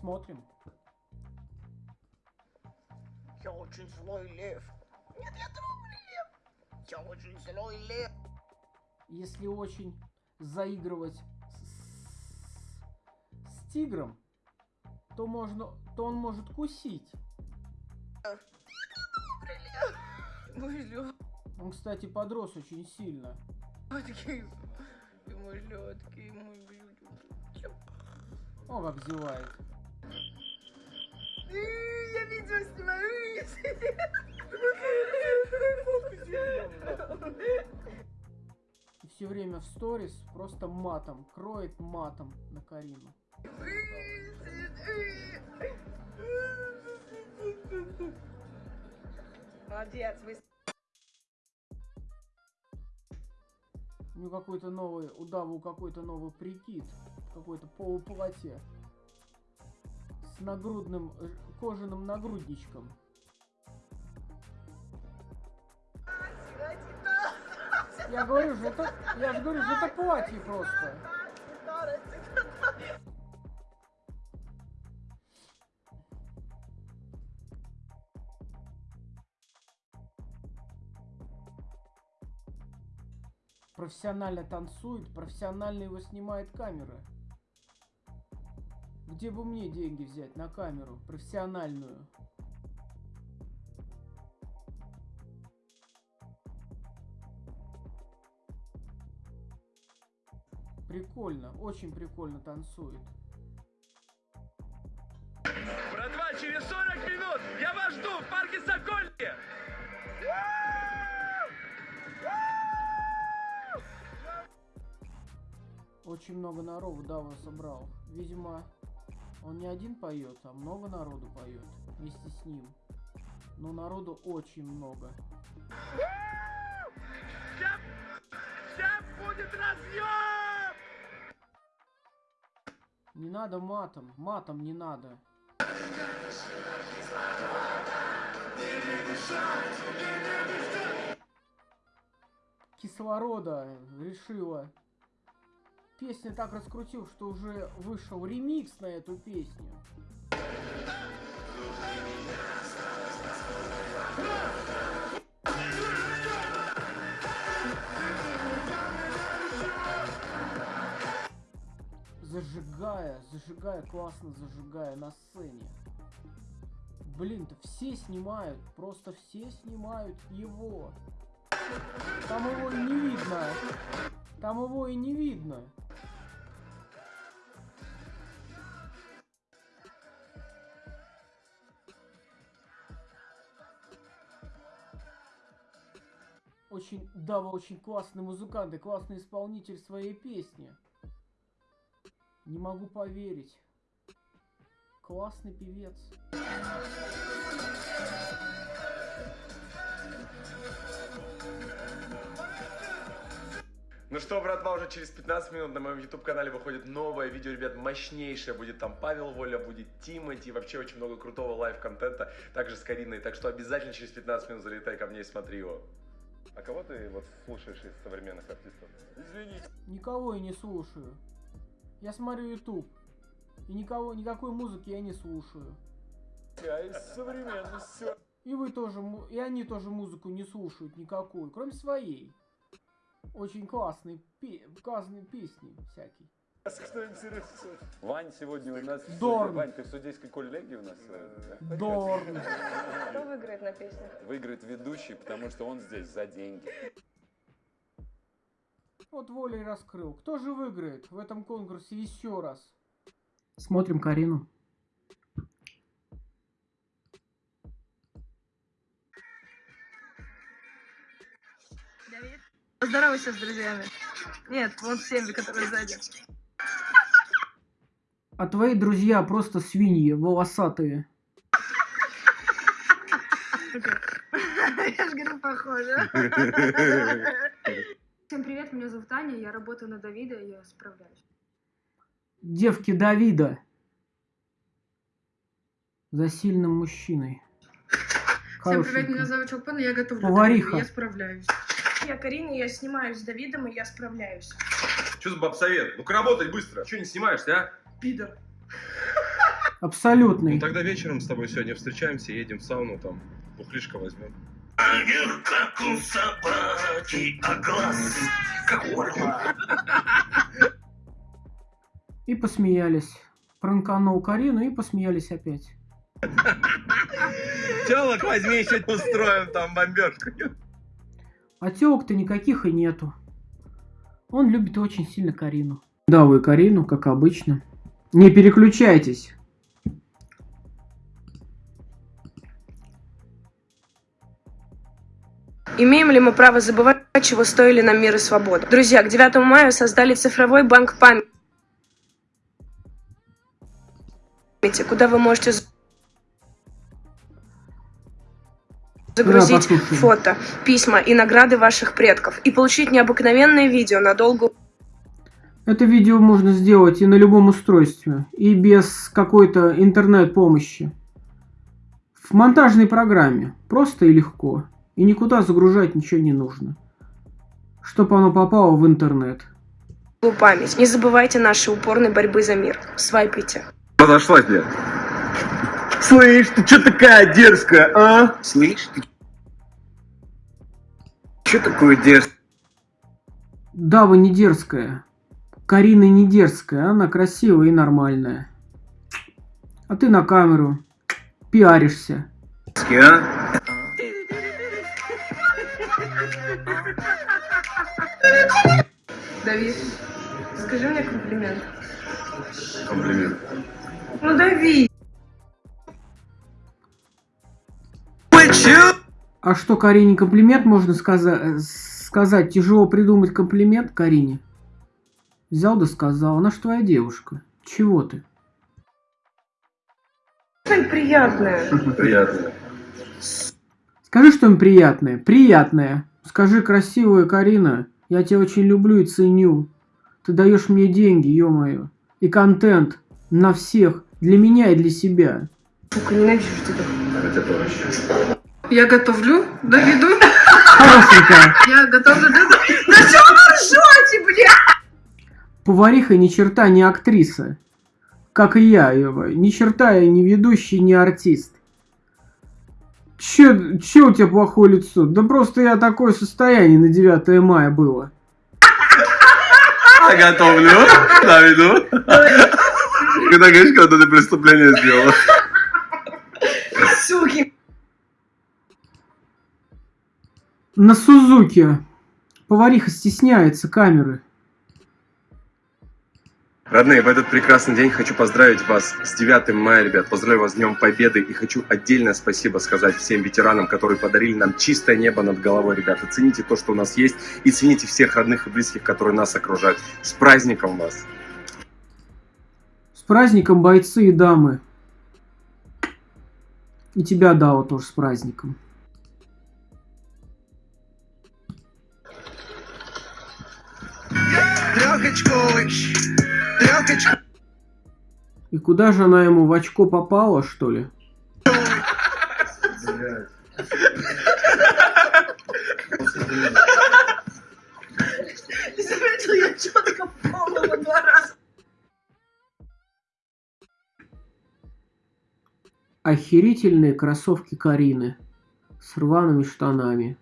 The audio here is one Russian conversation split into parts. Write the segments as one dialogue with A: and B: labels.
A: Смотрим.
B: Я очень злой лев. Нет, я добрый лев. Я очень злой лев.
A: Если очень заигрывать с, с тигром, то можно, то он может кусить.
B: Мой лед.
A: Он, кстати, подрос очень сильно.
B: Лёдкий, мой блюдо.
A: О, как зевает.
B: Я видео снимаю.
A: И все время в сторис просто матом, кроет матом на Карину.
B: Молодец, вы
A: У него какой-то новый, у Даву какой-то новый прикид, какой-то полуплатье нагрудным э, кожаным нагрудничком. Я говорю же, это, я же говорю, же это платье просто. Профессионально танцует, профессионально его снимает камера. Где бы мне деньги взять на камеру профессиональную? Прикольно, очень прикольно танцует.
C: Братва, через 40 минут я вас жду в парке Сокольники!
A: Очень много народу Дава собрал. Видимо, он не один поет, а много народу поет вместе с ним. Но народу очень много. Не надо матом, матом не надо. Кислорода решила. Песня так раскрутил, что уже вышел ремикс на эту песню. Зажигая, зажигая, классно зажигая на сцене. Блин-то все снимают, просто все снимают его. Там его не видно. Там его и не видно. Очень, Дава очень классный музыкант и классный исполнитель своей песни. Не могу поверить. Классный певец.
C: Ну что, братва, уже через 15 минут на моем YouTube-канале выходит новое видео, ребят, мощнейшее. Будет там Павел Воля, будет Тимати, вообще очень много крутого live-контента, также с Кариной. Так что обязательно через 15 минут залетай ко мне и смотри его. А кого ты вот слушаешь из современных артистов? Извини.
A: Никого я не слушаю. Я смотрю YouTube. И никого, никакой музыки я не слушаю.
C: Я из современных все.
A: И вы тоже, му- и они тоже музыку не слушают никакую, кроме своей. Очень классные, пе- классные песни всякие.
D: Вань сегодня у нас...
A: Дорн.
D: Вань, ты в судейской коллегии у нас?
A: Дорн.
B: Кто выиграет на песнях?
D: Выиграет ведущий, потому что он здесь за деньги.
A: Вот волей раскрыл. Кто же выиграет в этом конкурсе еще раз? Смотрим Карину.
B: Давид? Поздоровайся с друзьями. Нет, вон с теми, которые сзади.
A: А твои друзья просто свиньи, волосатые.
B: Я же говорю, похоже.
E: Всем привет, меня зовут Аня, я работаю на Давида, я справляюсь.
A: Девки Давида. За сильным мужчиной.
E: Всем привет, меня зовут Чулпан, я готовлю
A: Повариха.
E: Я справляюсь.
F: Я Карина, я снимаюсь с Давидом, и я справляюсь.
C: Что за бабсовет? Ну-ка работать быстро. Че не снимаешься, а?
E: Пидор.
A: Абсолютный.
C: Ну тогда вечером с тобой сегодня встречаемся, едем в сауну, там бухлишко возьмем.
B: как у собаки, а глаз как у орла.
A: И посмеялись. Пранканул Карину и посмеялись опять.
C: Телок возьми, сегодня устроим там бомбежку.
A: А телок-то никаких и нету. Он любит очень сильно Карину. Да, вы Карину, как обычно. Не переключайтесь.
F: Имеем ли мы право забывать, чего стоили нам мир и свобода? Друзья, к 9 мая создали цифровой банк памяти, куда вы можете загрузить
A: послушаем.
F: фото, письма и награды ваших предков и получить необыкновенное видео на долгую
A: Это видео можно сделать и на любом устройстве, и без какой-то интернет-помощи. В монтажной программе. Просто и легко. И никуда загружать ничего не нужно. Чтобы оно попало в интернет.
F: память. Не забывайте нашей упорной борьбы за мир. Свайпайте.
C: Подошла тебе.
B: Слышь, ты чё такая дерзкая, а? Слышь, ты чё такое дерзкое?
A: Да, вы не дерзкая. Карина не дерзкая, она красивая и нормальная. А ты на камеру пиаришься.
B: а?
F: Давид, скажи мне комплимент.
C: Комплимент.
F: Ну, Давид.
A: А что, Карине комплимент можно сказа- сказать? Тяжело придумать комплимент Карине. Взял да сказал, она ж твоя девушка. Чего ты?
F: Что-нибудь приятное.
C: Приятно.
A: Скажи что-нибудь приятное. Приятное. Скажи, красивая Карина, я тебя очень люблю и ценю. Ты даешь мне деньги, ё-моё. И контент на всех. Для меня и для себя.
F: Сука, ненавижу тебя.
C: Это тоже.
E: Я готовлю Давиду.
A: Хорошенькая.
E: Я готовлю Давиду.
F: Да что вы ржете, бля?
A: Повариха ни черта не актриса. Как и я, ё-моё. Ни черта я не ведущий, не артист. Че, че у тебя плохое лицо? Да просто я такое состояние на 9 мая было.
C: Я готовлю, Давиду. Когда говоришь, когда ты преступление сделала.
A: На Сузуке. Повариха стесняется камеры.
C: Родные, в этот прекрасный день хочу поздравить вас с 9 мая, ребят. Поздравляю вас с Днем Победы и хочу отдельное спасибо сказать всем ветеранам, которые подарили нам чистое небо над головой, ребята. Цените то, что у нас есть и цените всех родных и близких, которые нас окружают. С праздником вас!
A: С праздником, бойцы и дамы. И тебя, Дао, тоже с праздником.
B: Трехочковый, трехочковый.
A: И куда же она ему в очко попала, что ли? Охерительные кроссовки Карины. С рваными штанами.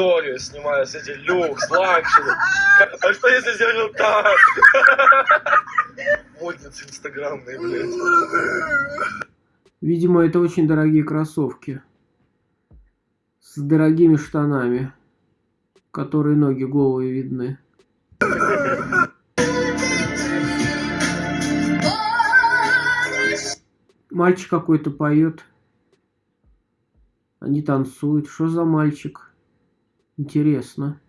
C: Историю снимаю с этим люкс, luxury. А что если сделаю так? Модницы инстаграмные, блядь.
A: Видимо, это очень дорогие кроссовки. С дорогими штанами. Которые ноги голые видны. Мальчик какой-то поет. Они танцуют. Что за мальчик? Интересно.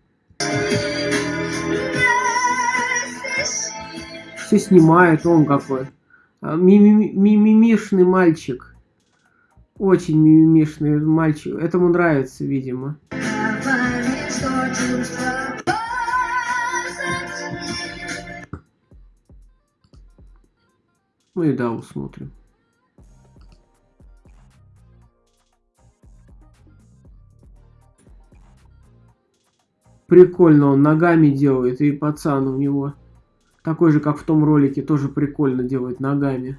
A: Все снимают, он какой. А, мими- Мимимишный мальчик. Очень мимимишный мальчик. Этому нравится, видимо. Ну и да, усмотрим. Прикольно, он ногами делает, и пацан у него Такой же, как в том ролике, тоже прикольно делает ногами.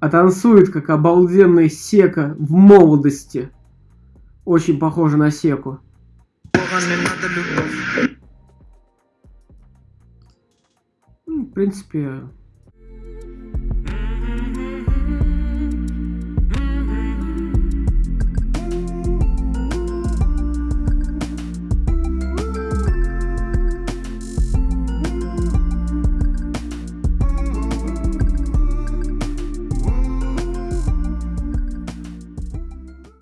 A: А танцует, как обалденный Сека в молодости. Очень похоже на Секу. Ну, в принципе,